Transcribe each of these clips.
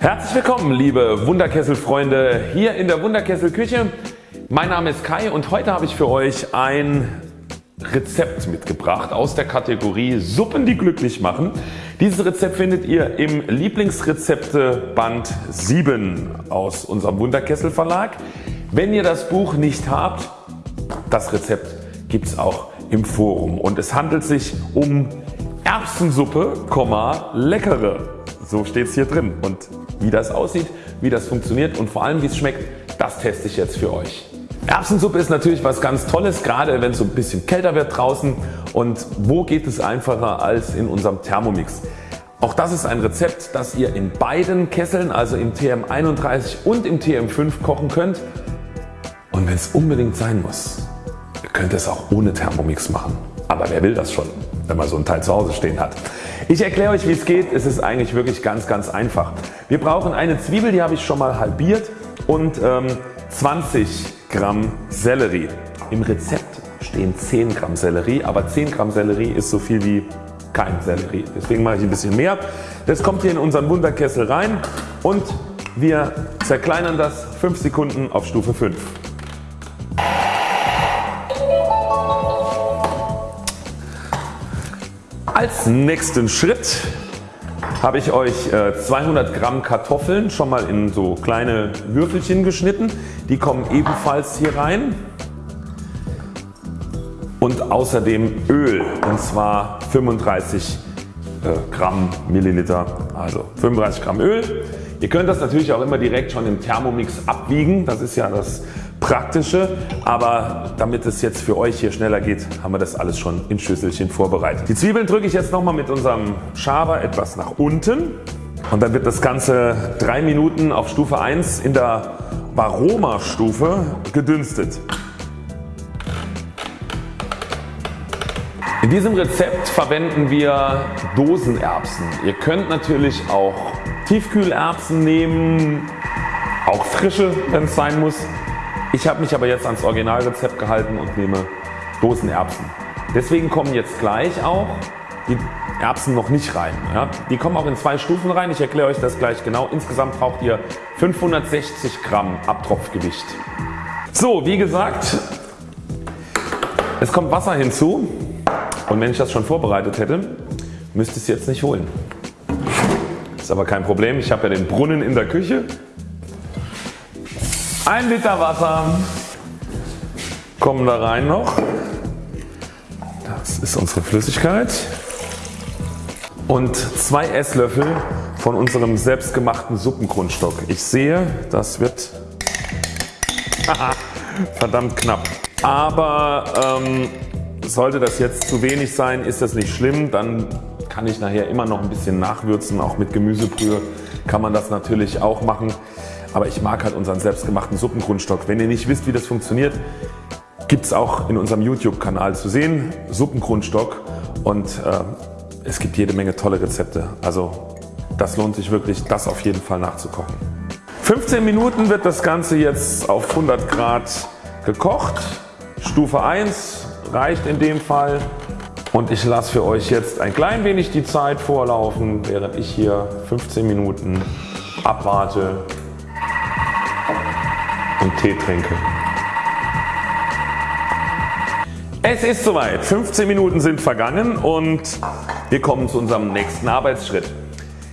Herzlich willkommen liebe Wunderkesselfreunde hier in der Wunderkessel Küche. Mein Name ist Kai und heute habe ich für euch ein Rezept mitgebracht aus der Kategorie Suppen die glücklich machen. Dieses Rezept findet ihr im Lieblingsrezepte Band 7 aus unserem Wunderkessel Verlag. Wenn ihr das Buch nicht habt, das Rezept gibt es auch im Forum und es handelt sich um Erbsensuppe, leckere. So steht es hier drin und wie das aussieht, wie das funktioniert und vor allem wie es schmeckt, das teste ich jetzt für euch. Erbsensuppe ist natürlich was ganz Tolles, gerade wenn es so ein bisschen kälter wird draußen und wo geht es einfacher als in unserem Thermomix. Auch das ist ein Rezept das ihr in beiden Kesseln, also im TM31 und im TM5 kochen könnt und wenn es unbedingt sein muss, ihr könnt es auch ohne Thermomix machen. Aber wer will das schon, wenn man so ein Teil zu Hause stehen hat. Ich erkläre euch wie es geht. Es ist eigentlich wirklich ganz ganz einfach. Wir brauchen eine Zwiebel, die habe ich schon mal halbiert und ähm, 20 Gramm Sellerie. Im Rezept stehen 10 Gramm Sellerie, aber 10 Gramm Sellerie ist so viel wie kein Sellerie. Deswegen mache ich ein bisschen mehr. Das kommt hier in unseren Wunderkessel rein und wir zerkleinern das 5 Sekunden auf Stufe 5. Als nächsten Schritt habe ich euch 200 äh, Gramm Kartoffeln schon mal in so kleine Würfelchen geschnitten. Die kommen ebenfalls hier rein. Und außerdem Öl und zwar 35 äh, Gramm Milliliter, also 35 Gramm Öl. Ihr könnt das natürlich auch immer direkt schon im Thermomix abwiegen, das ist ja das praktische, aber damit es jetzt für euch hier schneller geht, haben wir das alles schon in Schüsselchen vorbereitet. Die Zwiebeln drücke ich jetzt nochmal mit unserem Schaber etwas nach unten und dann wird das Ganze 3 Minuten auf Stufe 1 in der Varoma Stufe gedünstet. In diesem Rezept verwenden wir Dosenerbsen. Ihr könnt natürlich auch Tiefkühlerbsen nehmen, auch frische wenn es sein muss. Ich habe mich aber jetzt ans Originalrezept gehalten und nehme Dosenerbsen. Deswegen kommen jetzt gleich auch die Erbsen noch nicht rein. Ja, die kommen auch in zwei Stufen rein. Ich erkläre euch das gleich genau. Insgesamt braucht ihr 560 Gramm Abtropfgewicht. So wie gesagt es kommt Wasser hinzu und wenn ich das schon vorbereitet hätte müsste ich es jetzt nicht holen. Ist aber kein Problem. Ich habe ja den Brunnen in der Küche 1 Liter Wasser kommen da rein noch. Das ist unsere Flüssigkeit. Und 2 Esslöffel von unserem selbstgemachten Suppengrundstock. Ich sehe das wird verdammt knapp. Aber ähm, sollte das jetzt zu wenig sein ist das nicht schlimm. Dann kann ich nachher immer noch ein bisschen nachwürzen. Auch mit Gemüsebrühe kann man das natürlich auch machen aber ich mag halt unseren selbstgemachten Suppengrundstock. Wenn ihr nicht wisst wie das funktioniert, gibt es auch in unserem YouTube Kanal zu sehen, Suppengrundstock und äh, es gibt jede Menge tolle Rezepte. Also das lohnt sich wirklich das auf jeden Fall nachzukochen. 15 Minuten wird das Ganze jetzt auf 100 Grad gekocht. Stufe 1 reicht in dem Fall und ich lasse für euch jetzt ein klein wenig die Zeit vorlaufen während ich hier 15 Minuten abwarte und Tee trinke. Es ist soweit. 15 Minuten sind vergangen und wir kommen zu unserem nächsten Arbeitsschritt.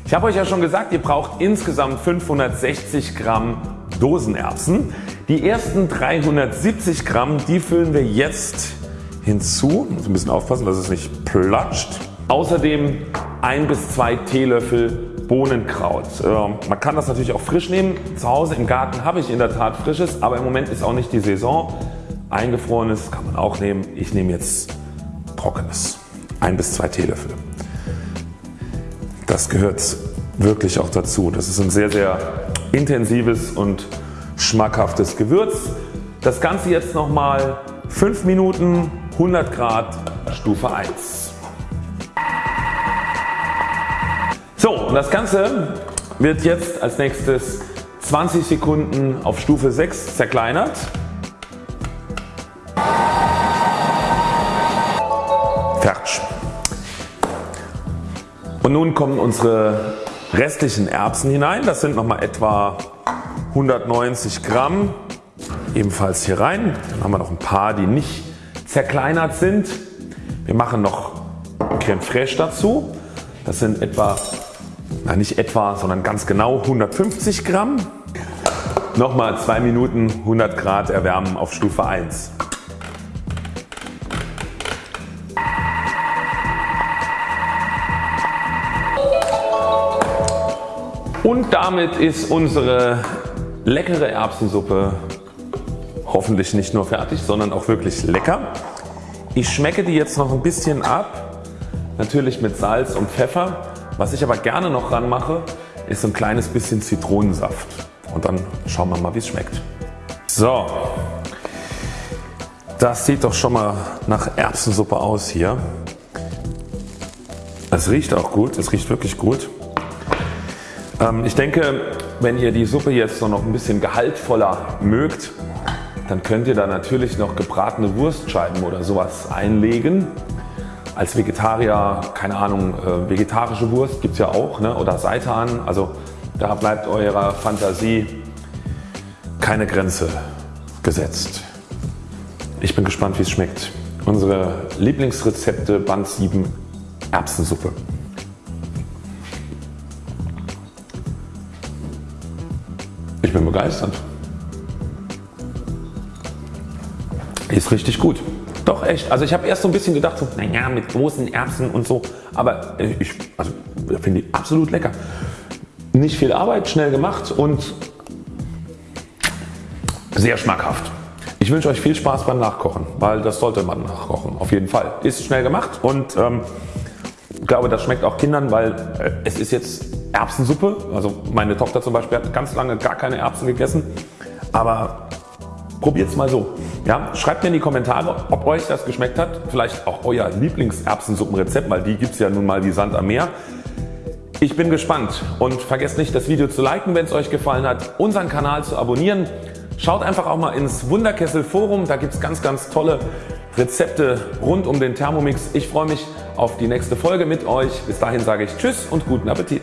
Ich habe euch ja schon gesagt ihr braucht insgesamt 560 Gramm Dosenerbsen. Die ersten 370 Gramm die füllen wir jetzt hinzu. Muss ein bisschen aufpassen dass es nicht platscht. Außerdem 1 bis 2 Teelöffel Bohnenkraut. Man kann das natürlich auch frisch nehmen. Zu Hause im Garten habe ich in der Tat frisches, aber im Moment ist auch nicht die Saison. Eingefrorenes kann man auch nehmen. Ich nehme jetzt trockenes. Ein bis zwei Teelöffel. Das gehört wirklich auch dazu. Das ist ein sehr sehr intensives und schmackhaftes Gewürz. Das Ganze jetzt nochmal 5 Minuten 100 Grad Stufe 1. So und das Ganze wird jetzt als nächstes 20 Sekunden auf Stufe 6 zerkleinert. Fertig. Und nun kommen unsere restlichen Erbsen hinein. Das sind nochmal etwa 190 Gramm. Ebenfalls hier rein. Dann haben wir noch ein paar die nicht zerkleinert sind. Wir machen noch Creme Fraiche dazu. Das sind etwa, nein nicht etwa, sondern ganz genau 150 Gramm. Nochmal 2 Minuten 100 Grad erwärmen auf Stufe 1. Und damit ist unsere leckere Erbsensuppe hoffentlich nicht nur fertig, sondern auch wirklich lecker. Ich schmecke die jetzt noch ein bisschen ab, natürlich mit Salz und Pfeffer. Was ich aber gerne noch ran mache, ist ein kleines bisschen Zitronensaft und dann schauen wir mal wie es schmeckt. So, das sieht doch schon mal nach Erbsensuppe aus hier. Es riecht auch gut, es riecht wirklich gut. Ähm, ich denke wenn ihr die Suppe jetzt noch ein bisschen gehaltvoller mögt, dann könnt ihr da natürlich noch gebratene Wurstscheiben oder sowas einlegen. Als Vegetarier, keine Ahnung, äh, vegetarische Wurst gibt es ja auch ne? oder Seitan. Also da bleibt eurer Fantasie keine Grenze gesetzt. Ich bin gespannt wie es schmeckt. Unsere Lieblingsrezepte Band 7 Erbsensuppe. Ich bin begeistert. Ist richtig gut. Doch echt. Also ich habe erst so ein bisschen gedacht, so, naja mit großen Erbsen und so. Aber ich also, finde die absolut lecker. Nicht viel Arbeit, schnell gemacht und sehr schmackhaft. Ich wünsche euch viel Spaß beim Nachkochen, weil das sollte man nachkochen auf jeden Fall. Ist schnell gemacht und ähm, ich glaube das schmeckt auch Kindern, weil äh, es ist jetzt Erbsensuppe. Also meine Tochter zum Beispiel hat ganz lange gar keine Erbsen gegessen. Aber probiert es mal so. Ja, schreibt mir in die Kommentare ob euch das geschmeckt hat. Vielleicht auch euer Lieblings-Erbsensuppenrezept, weil die gibt es ja nun mal wie Sand am Meer. Ich bin gespannt und vergesst nicht das Video zu liken wenn es euch gefallen hat, unseren Kanal zu abonnieren. Schaut einfach auch mal ins Wunderkessel Forum, da gibt es ganz ganz tolle Rezepte rund um den Thermomix. Ich freue mich auf die nächste Folge mit euch. Bis dahin sage ich Tschüss und guten Appetit.